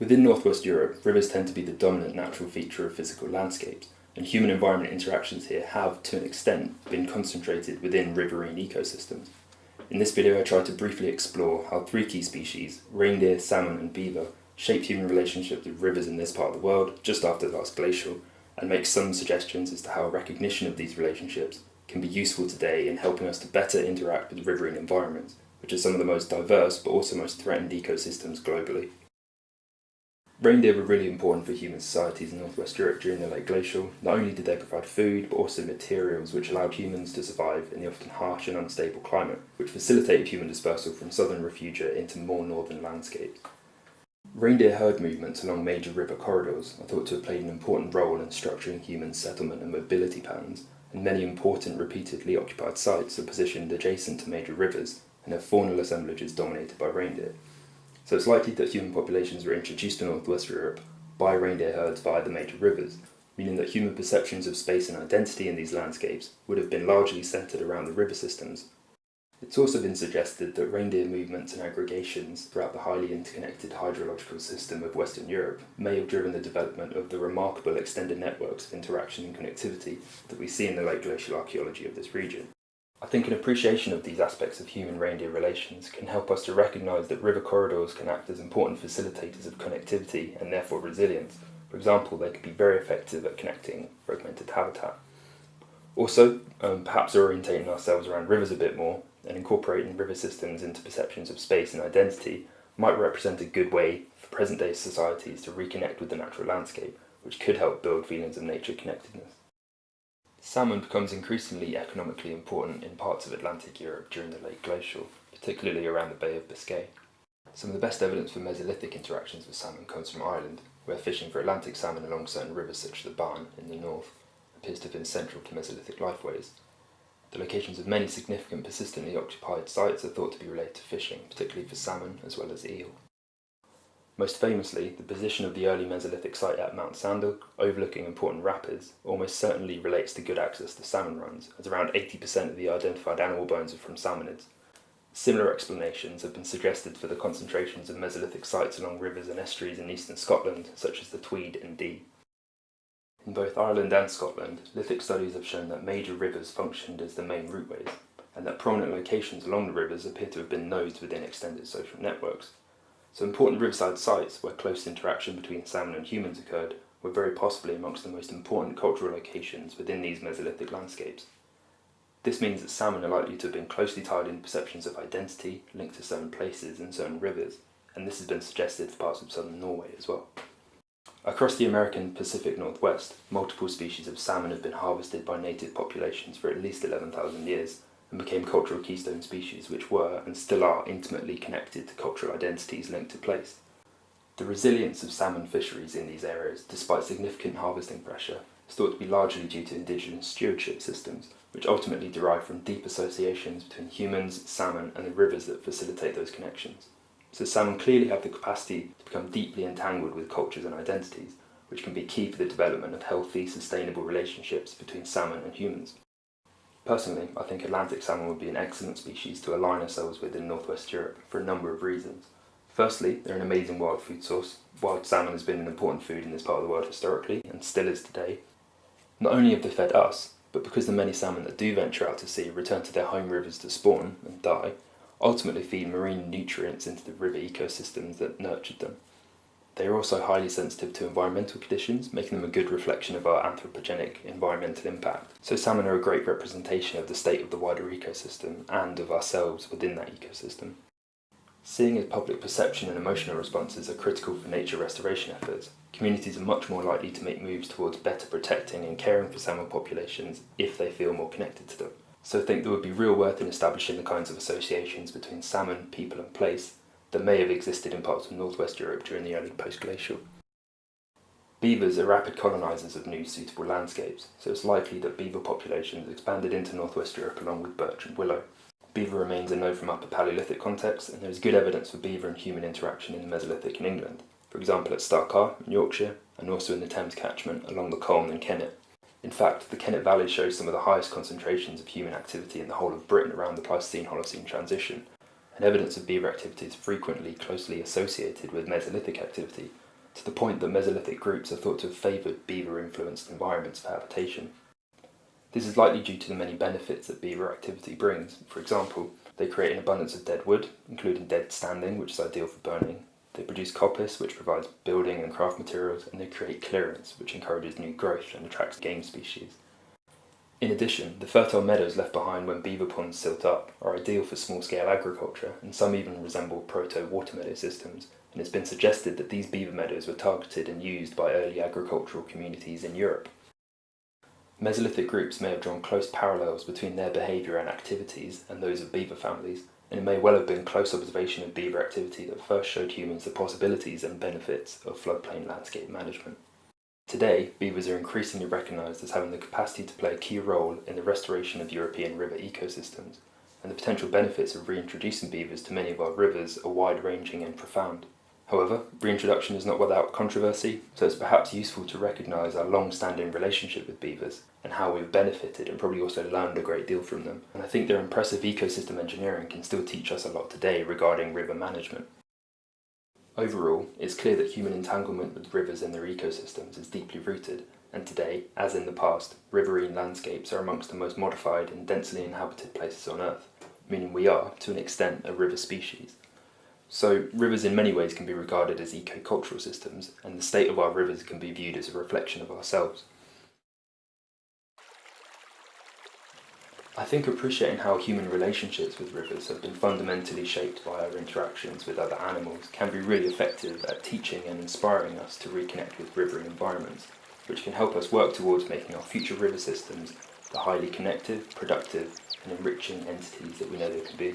Within northwest Europe, rivers tend to be the dominant natural feature of physical landscapes, and human environment interactions here have, to an extent, been concentrated within riverine ecosystems. In this video I try to briefly explore how three key species, reindeer, salmon and beaver, shaped human relationships with rivers in this part of the world just after the last glacial, and make some suggestions as to how recognition of these relationships can be useful today in helping us to better interact with riverine environments, which are some of the most diverse but also most threatened ecosystems globally. Reindeer were really important for human societies in northwest Europe during the late glacial. Not only did they provide food, but also materials which allowed humans to survive in the often harsh and unstable climate, which facilitated human dispersal from southern refugia into more northern landscapes. Reindeer herd movements along major river corridors are thought to have played an important role in structuring human settlement and mobility patterns, and many important repeatedly occupied sites are positioned adjacent to major rivers and have faunal assemblages dominated by reindeer. So it's likely that human populations were introduced to northwest Europe by reindeer herds via the major rivers, meaning that human perceptions of space and identity in these landscapes would have been largely centred around the river systems. It's also been suggested that reindeer movements and aggregations throughout the highly interconnected hydrological system of Western Europe may have driven the development of the remarkable extended networks of interaction and connectivity that we see in the late glacial archaeology of this region. I think an appreciation of these aspects of human-reindeer relations can help us to recognise that river corridors can act as important facilitators of connectivity and therefore resilience. For example, they could be very effective at connecting fragmented habitat. Also, um, perhaps orientating ourselves around rivers a bit more and incorporating river systems into perceptions of space and identity might represent a good way for present-day societies to reconnect with the natural landscape, which could help build feelings of nature connectedness. Salmon becomes increasingly economically important in parts of Atlantic Europe during the late glacial, particularly around the Bay of Biscay. Some of the best evidence for Mesolithic interactions with salmon comes from Ireland, where fishing for Atlantic salmon along certain rivers such as the Bann in the north appears to have been central to Mesolithic lifeways. The locations of many significant persistently occupied sites are thought to be related to fishing, particularly for salmon as well as eel. Most famously, the position of the early Mesolithic site at Mount Sandel, overlooking important rapids, almost certainly relates to good access to salmon runs, as around 80% of the identified animal bones are from salmonids. Similar explanations have been suggested for the concentrations of Mesolithic sites along rivers and estuaries in eastern Scotland, such as the Tweed and Dee. In both Ireland and Scotland, lithic studies have shown that major rivers functioned as the main routeways, and that prominent locations along the rivers appear to have been nodes within extended social networks. So important riverside sites where close interaction between salmon and humans occurred were very possibly amongst the most important cultural locations within these Mesolithic landscapes. This means that salmon are likely to have been closely tied in perceptions of identity linked to certain places and certain rivers, and this has been suggested for parts of southern Norway as well. Across the American Pacific Northwest, multiple species of salmon have been harvested by native populations for at least 11,000 years, and became cultural keystone species which were and still are intimately connected to cultural identities linked to place. The resilience of salmon fisheries in these areas, despite significant harvesting pressure, is thought to be largely due to indigenous stewardship systems, which ultimately derive from deep associations between humans, salmon and the rivers that facilitate those connections. So salmon clearly have the capacity to become deeply entangled with cultures and identities, which can be key for the development of healthy, sustainable relationships between salmon and humans. Personally, I think Atlantic salmon would be an excellent species to align ourselves with in northwest Europe for a number of reasons. Firstly, they're an amazing wild food source. Wild salmon has been an important food in this part of the world historically, and still is today. Not only have they fed us, but because the many salmon that do venture out to sea return to their home rivers to spawn and die, ultimately feed marine nutrients into the river ecosystems that nurtured them. They are also highly sensitive to environmental conditions, making them a good reflection of our anthropogenic environmental impact. So salmon are a great representation of the state of the wider ecosystem and of ourselves within that ecosystem. Seeing as public perception and emotional responses are critical for nature restoration efforts, communities are much more likely to make moves towards better protecting and caring for salmon populations if they feel more connected to them. So I think there would be real worth in establishing the kinds of associations between salmon, people and place that may have existed in parts of northwest Europe during the early post-glacial. Beavers are rapid colonisers of new suitable landscapes, so it's likely that beaver populations expanded into northwest Europe along with birch and willow. Beaver remains are known from Upper Paleolithic contexts, and there is good evidence for beaver and human interaction in the Mesolithic in England, for example at Star Carr in Yorkshire, and also in the Thames catchment along the Colne and Kennet. In fact, the Kennet Valley shows some of the highest concentrations of human activity in the whole of Britain around the Pleistocene-Holocene transition, and evidence of beaver activity is frequently closely associated with Mesolithic activity, to the point that Mesolithic groups are thought to have favoured beaver-influenced environments for habitation. This is likely due to the many benefits that beaver activity brings. For example, they create an abundance of dead wood, including dead standing, which is ideal for burning. They produce coppice, which provides building and craft materials, and they create clearance, which encourages new growth and attracts game species. In addition, the fertile meadows left behind when beaver ponds silt up are ideal for small-scale agriculture, and some even resemble proto-water meadow systems, and it's been suggested that these beaver meadows were targeted and used by early agricultural communities in Europe. Mesolithic groups may have drawn close parallels between their behaviour and activities and those of beaver families, and it may well have been close observation of beaver activity that first showed humans the possibilities and benefits of floodplain landscape management. Today, beavers are increasingly recognised as having the capacity to play a key role in the restoration of European river ecosystems, and the potential benefits of reintroducing beavers to many of our rivers are wide-ranging and profound. However, reintroduction is not without controversy, so it's perhaps useful to recognise our long-standing relationship with beavers and how we've benefited and probably also learned a great deal from them. And I think their impressive ecosystem engineering can still teach us a lot today regarding river management. Overall, it's clear that human entanglement with rivers and their ecosystems is deeply rooted, and today, as in the past, riverine landscapes are amongst the most modified and densely inhabited places on Earth, meaning we are, to an extent, a river species. So, rivers in many ways can be regarded as eco-cultural systems, and the state of our rivers can be viewed as a reflection of ourselves. I think appreciating how human relationships with rivers have been fundamentally shaped by our interactions with other animals can be really effective at teaching and inspiring us to reconnect with riverine environments, which can help us work towards making our future river systems the highly connected, productive and enriching entities that we know they can be.